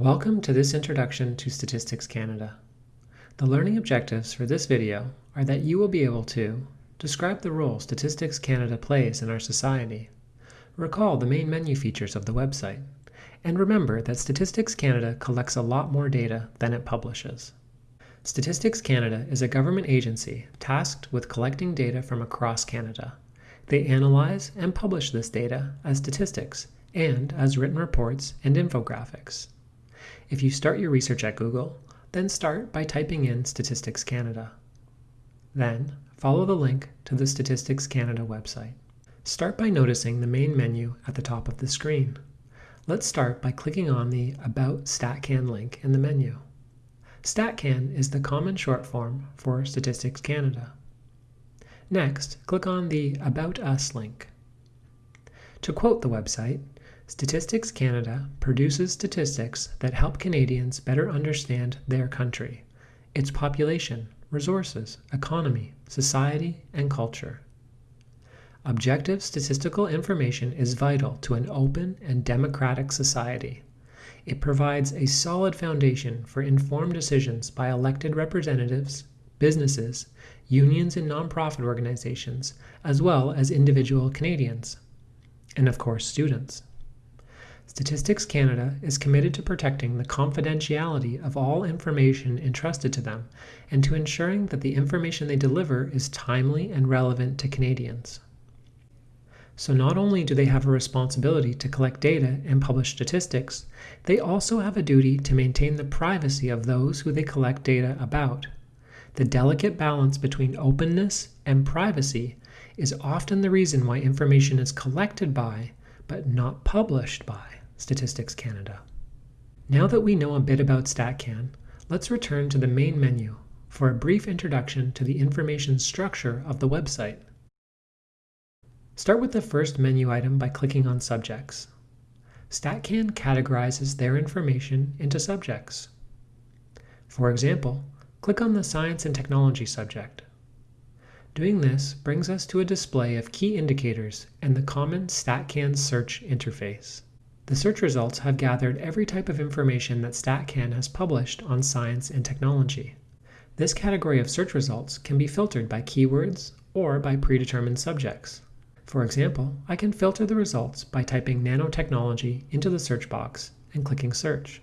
Welcome to this introduction to Statistics Canada. The learning objectives for this video are that you will be able to describe the role Statistics Canada plays in our society, recall the main menu features of the website, and remember that Statistics Canada collects a lot more data than it publishes. Statistics Canada is a government agency tasked with collecting data from across Canada. They analyze and publish this data as statistics and as written reports and infographics. If you start your research at Google, then start by typing in Statistics Canada. Then, follow the link to the Statistics Canada website. Start by noticing the main menu at the top of the screen. Let's start by clicking on the About StatCan link in the menu. StatCan is the common short form for Statistics Canada. Next, click on the About Us link. To quote the website, Statistics Canada produces statistics that help Canadians better understand their country, its population, resources, economy, society, and culture. Objective statistical information is vital to an open and democratic society. It provides a solid foundation for informed decisions by elected representatives, businesses, unions and nonprofit organizations, as well as individual Canadians, and of course students. Statistics Canada is committed to protecting the confidentiality of all information entrusted to them and to ensuring that the information they deliver is timely and relevant to Canadians. So not only do they have a responsibility to collect data and publish statistics, they also have a duty to maintain the privacy of those who they collect data about. The delicate balance between openness and privacy is often the reason why information is collected by, but not published by, Statistics Canada. Now that we know a bit about StatCan, let's return to the main menu for a brief introduction to the information structure of the website. Start with the first menu item by clicking on Subjects. StatCan categorizes their information into subjects. For example, click on the Science and Technology subject. Doing this brings us to a display of key indicators and the common StatCan search interface. The search results have gathered every type of information that StatCan has published on science and technology. This category of search results can be filtered by keywords or by predetermined subjects. For example, I can filter the results by typing nanotechnology into the search box and clicking search.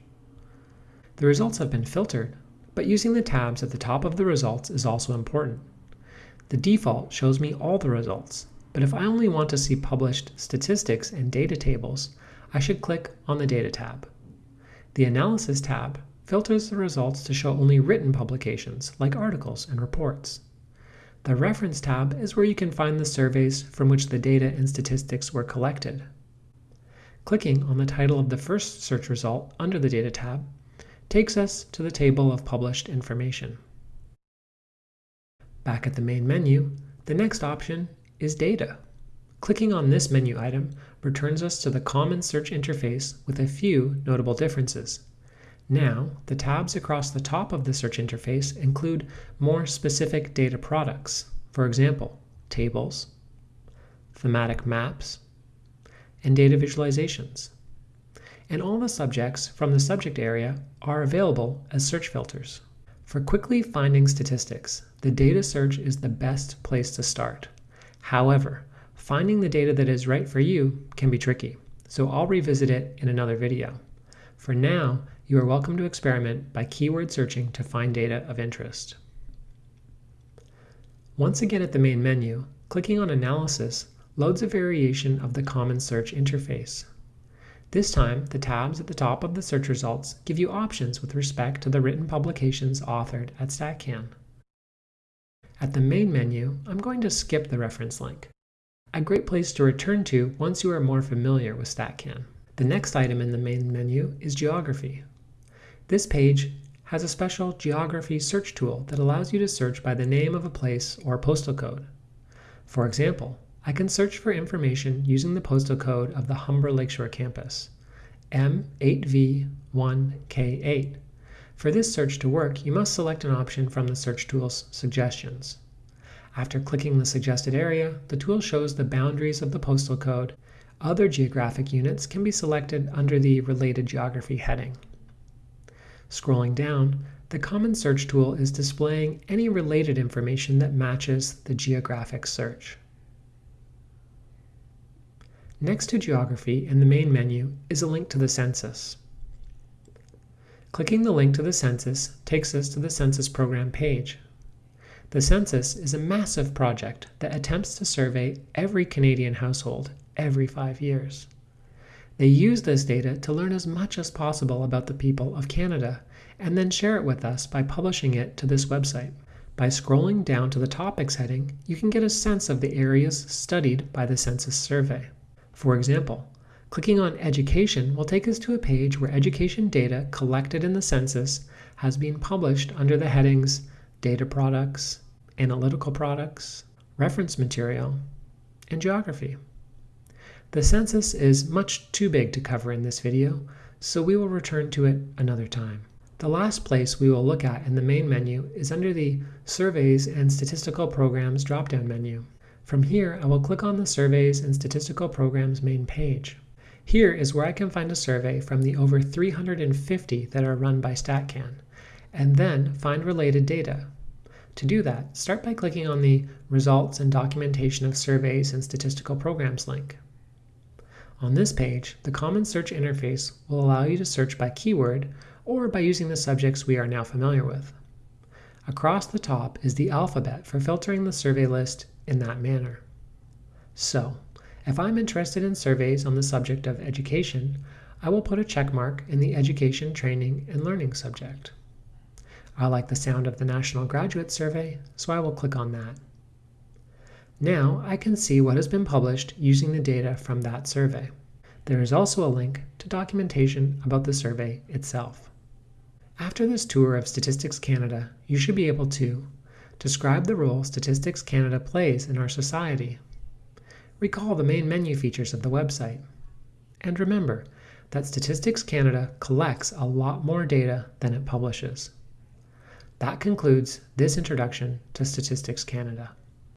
The results have been filtered, but using the tabs at the top of the results is also important. The default shows me all the results, but if I only want to see published statistics and data tables, I should click on the Data tab. The Analysis tab filters the results to show only written publications, like articles and reports. The Reference tab is where you can find the surveys from which the data and statistics were collected. Clicking on the title of the first search result under the Data tab takes us to the table of published information. Back at the main menu, the next option is Data. Clicking on this menu item returns us to the common search interface with a few notable differences. Now, the tabs across the top of the search interface include more specific data products, for example, tables, thematic maps, and data visualizations. And all the subjects from the subject area are available as search filters. For quickly finding statistics, the data search is the best place to start. However, Finding the data that is right for you can be tricky, so I'll revisit it in another video. For now, you are welcome to experiment by keyword searching to find data of interest. Once again at the main menu, clicking on Analysis loads a variation of the common search interface. This time, the tabs at the top of the search results give you options with respect to the written publications authored at StatCan. At the main menu, I'm going to skip the reference link a great place to return to once you are more familiar with StatCan. The next item in the main menu is Geography. This page has a special geography search tool that allows you to search by the name of a place or postal code. For example, I can search for information using the postal code of the Humber Lakeshore campus, M8V1K8. For this search to work, you must select an option from the search tool's suggestions. After clicking the suggested area, the tool shows the boundaries of the postal code. Other geographic units can be selected under the Related Geography heading. Scrolling down, the Common Search tool is displaying any related information that matches the geographic search. Next to Geography in the main menu is a link to the census. Clicking the link to the census takes us to the census program page. The census is a massive project that attempts to survey every Canadian household every five years. They use this data to learn as much as possible about the people of Canada and then share it with us by publishing it to this website. By scrolling down to the Topics heading, you can get a sense of the areas studied by the census survey. For example, clicking on Education will take us to a page where education data collected in the census has been published under the headings Data Products, Analytical Products, Reference Material, and Geography. The census is much too big to cover in this video, so we will return to it another time. The last place we will look at in the main menu is under the Surveys and Statistical Programs drop-down menu. From here, I will click on the Surveys and Statistical Programs main page. Here is where I can find a survey from the over 350 that are run by StatCan, and then find related data. To do that, start by clicking on the Results and Documentation of Surveys and Statistical Programs link. On this page, the Common Search interface will allow you to search by keyword or by using the subjects we are now familiar with. Across the top is the alphabet for filtering the survey list in that manner. So, if I'm interested in surveys on the subject of education, I will put a check mark in the Education, Training, and Learning subject. I like the sound of the National Graduate Survey, so I will click on that. Now I can see what has been published using the data from that survey. There is also a link to documentation about the survey itself. After this tour of Statistics Canada, you should be able to describe the role Statistics Canada plays in our society, recall the main menu features of the website, and remember that Statistics Canada collects a lot more data than it publishes. That concludes this introduction to Statistics Canada.